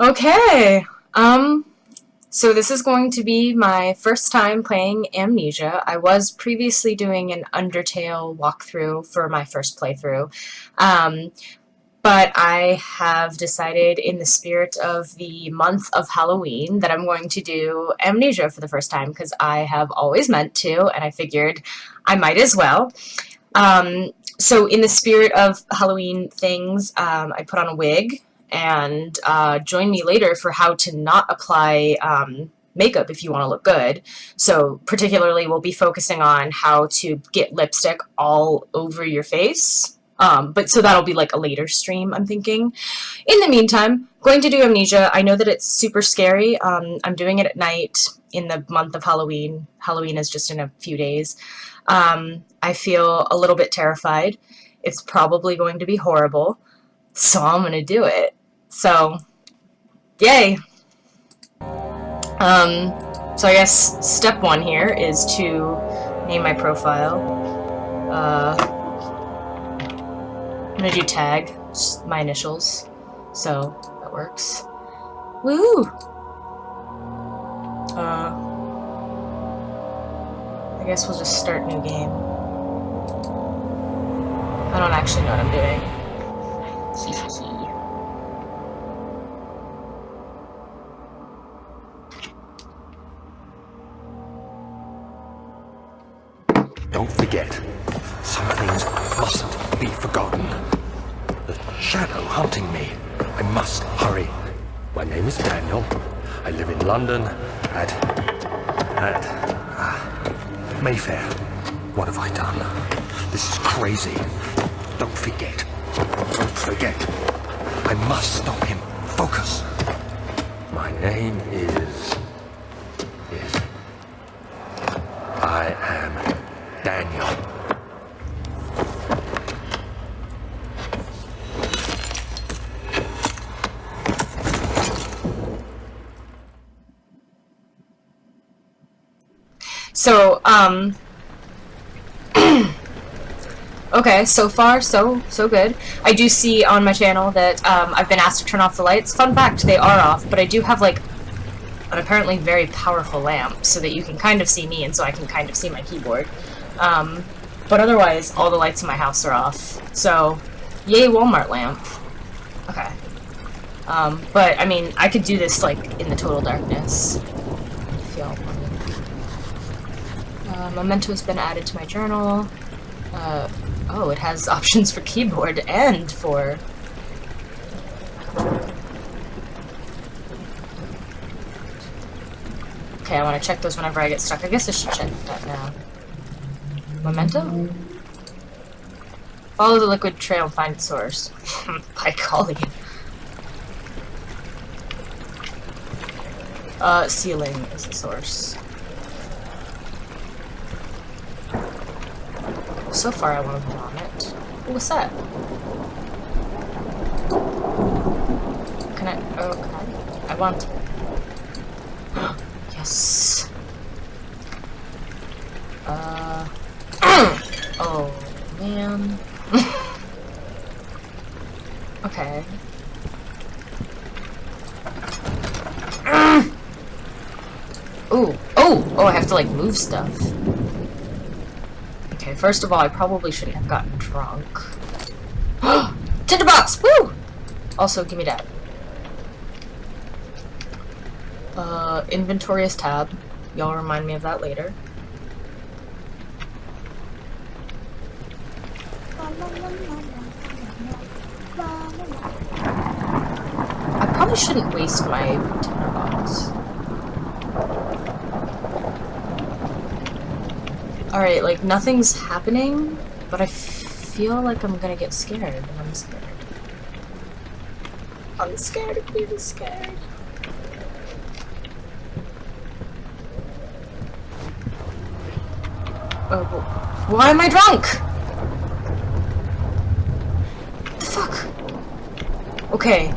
Okay, um, so this is going to be my first time playing Amnesia. I was previously doing an Undertale walkthrough for my first playthrough, um, but I have decided in the spirit of the month of Halloween that I'm going to do Amnesia for the first time because I have always meant to, and I figured I might as well. Um, so in the spirit of Halloween things, um, I put on a wig, and uh, join me later for how to not apply um, makeup if you want to look good. So particularly we'll be focusing on how to get lipstick all over your face. Um, but so that'll be like a later stream, I'm thinking. In the meantime, going to do Amnesia. I know that it's super scary. Um, I'm doing it at night in the month of Halloween. Halloween is just in a few days. Um, I feel a little bit terrified. It's probably going to be horrible. So I'm going to do it. So, yay! Um, so I guess step one here is to name my profile. Uh, I'm gonna do tag, my initials, so that works. Woo! Uh, I guess we'll just start new game. I don't actually know what I'm doing. Don't forget, some things mustn't be forgotten. The shadow hunting me. I must hurry. My name is Daniel. I live in London at... at... Uh, Mayfair. What have I done? This is crazy. Don't forget. Don't forget. I must stop him. Focus. My name is... is... I am Daniel. So, um... okay, so far, so, so good. I do see on my channel that um, I've been asked to turn off the lights. Fun fact, they are off, but I do have, like, an apparently very powerful lamp so that you can kind of see me and so I can kind of see my keyboard. Um, but otherwise, all the lights in my house are off. So, yay Walmart lamp. Okay. Um, but, I mean, I could do this, like, in the total darkness. Uh, Memento's been added to my journal. Uh, oh, it has options for keyboard and for... Okay, I want to check those whenever I get stuck. I guess I should check that now. Memento? Follow the liquid trail and find its source. By golly. Uh, ceiling is the source. So far I want to put on it. what's that? Can I? Oh, can I? I want. yes. Uh. oh, man. okay. Ooh. Oh! Oh, I have to, like, move stuff. First of all, I probably shouldn't have gotten drunk. Tinderbox! Woo! Also, give me that. Uh, inventory is tab. Y'all remind me of that later. I probably shouldn't waste my tinderbox. Alright, like, nothing's happening, but I feel like I'm gonna get scared, and I'm scared. I'm scared of being scared. Oh, why am I drunk? The fuck? Okay.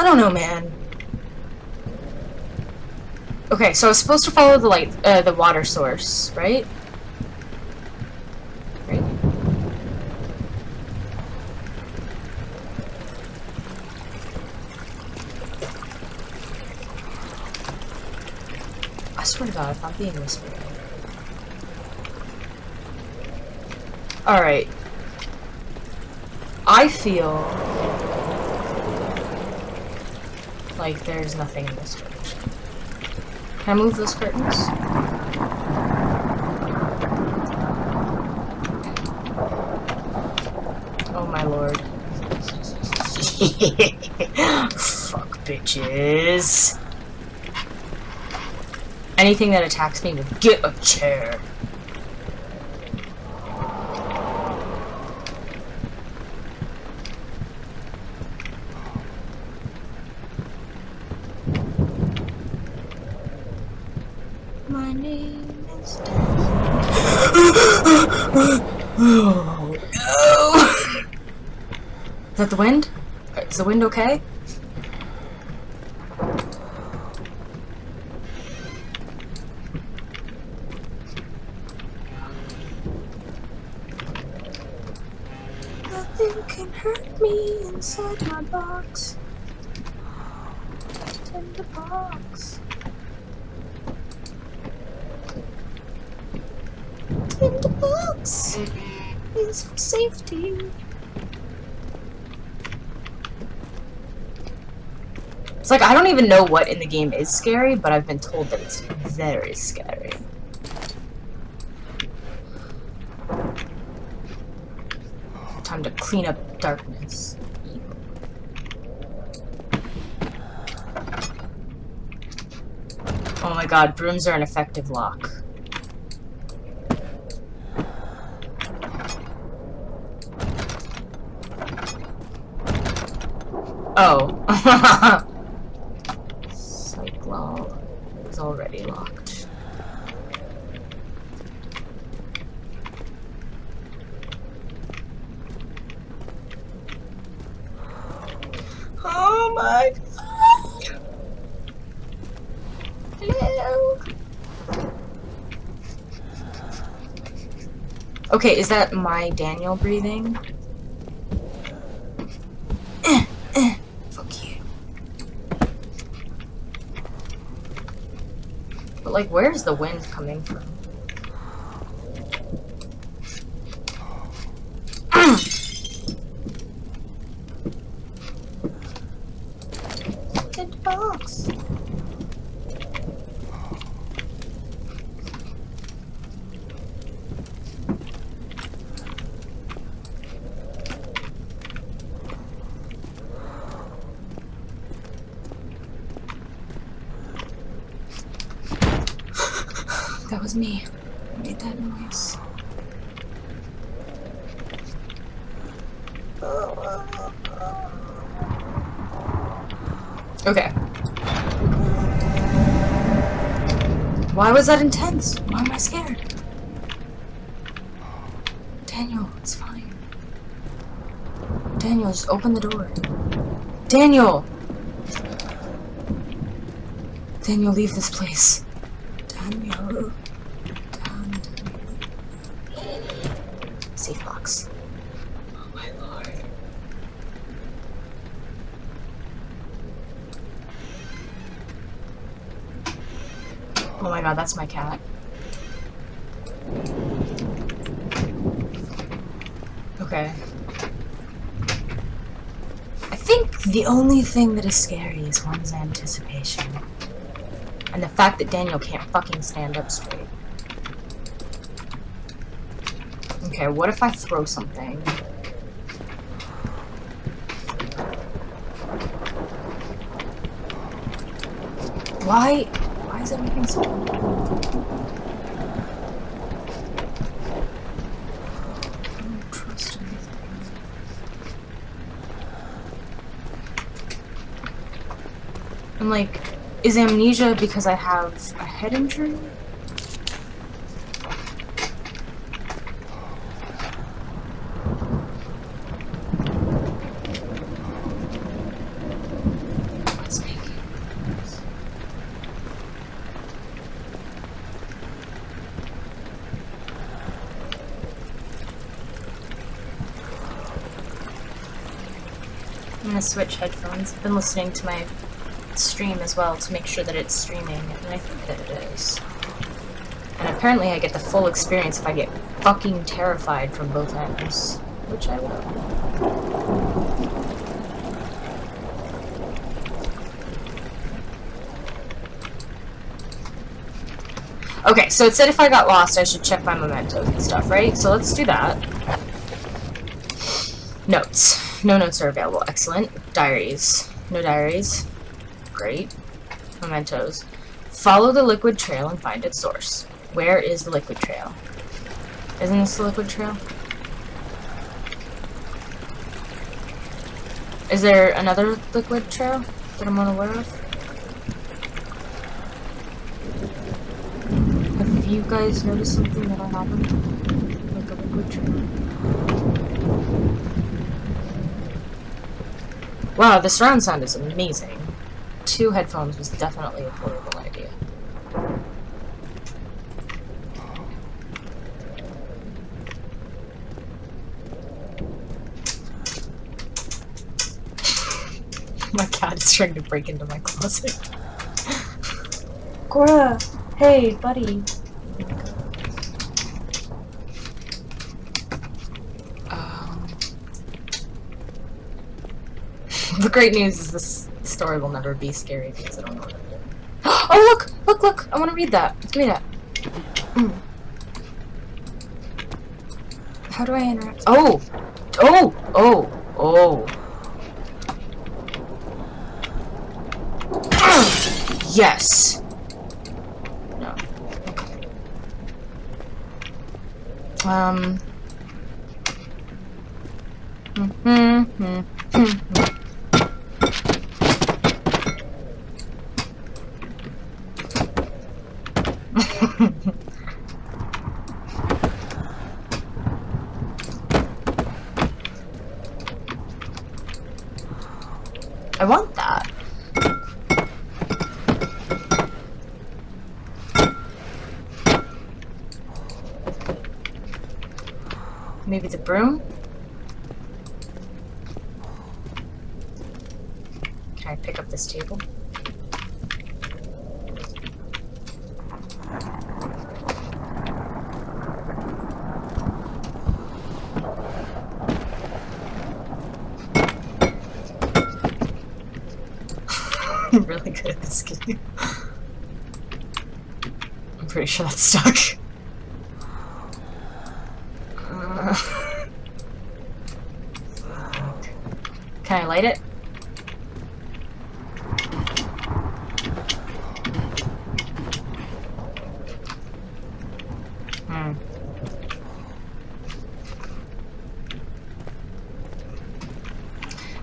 I don't know, man. Okay, so I was supposed to follow the light, uh, the water source, right? Right? I swear to God, if I'm being whispered. Alright. I feel like there's nothing in this direction. Can I move those curtains? Oh my lord. Fuck bitches. Anything that attacks me will get a chair. My name is Oh no! Is that the wind? Is the wind okay? Nothing can hurt me inside my box. Tender box. Tender box is for safety. It's like I don't even know what in the game is scary, but I've been told that it's very scary. Time to clean up darkness. Oh my god, brooms are an effective lock. Oh. Cyclone is already locked. Oh my god. Hello. Okay, is that my Daniel breathing? Fuck you. But like, where's the wind coming from? Good box. Was me. Made that noise. Okay. Why was that intense? Why am I scared? Daniel, it's fine. Daniel, just open the door. Daniel! Daniel, leave this place. Daniel. Dan- Safe box. Oh Oh my god, that's my cat. Okay. I think the only thing that is scary is one's anticipation. And the fact that Daniel can't fucking stand up straight. Okay, what if I throw something? Why? Why is everything so... I'm like, is amnesia because I have a head injury? Switch headphones. I've been listening to my stream as well to make sure that it's streaming, and I think that it is. And apparently I get the full experience if I get fucking terrified from both ends, which I will. Okay, so it said if I got lost, I should check my mementos and stuff, right? So let's do that. Notes. No notes are available. Excellent. Diaries. No diaries. Great. Mementos. Follow the liquid trail and find its source. Where is the liquid trail? Isn't this the liquid trail? Is there another liquid trail that I'm unaware of? Have you guys noticed something that I haven't? Like a liquid trail? Wow, the surround sound is amazing. Two headphones was definitely a horrible idea. my cat is trying to break into my closet. Cora, hey, buddy. The great news is this story will never be scary because I don't know what I'm doing. Oh, look! Look, look! I want to read that. Give me that. Mm. How do I interact? Oh! Oh! Oh! Oh! Yes! No. Okay. Um... Mm-hmm. I want that. Maybe the broom? Can I pick up this table? I'm really good at this game. I'm pretty sure that's stuck. Uh, Can I light it? Hmm.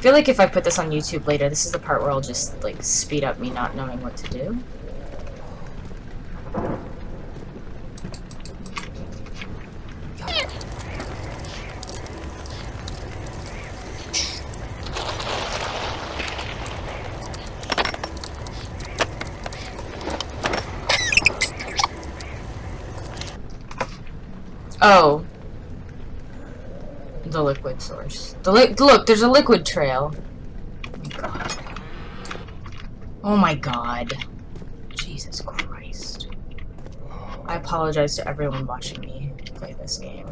I feel like if I put this on YouTube later, this is the part where I'll just, like, speed up me not knowing what to do. Oh. The liquid source. The li look, there's a liquid trail. Oh my god. Oh my god. Jesus Christ. I apologize to everyone watching me play this game.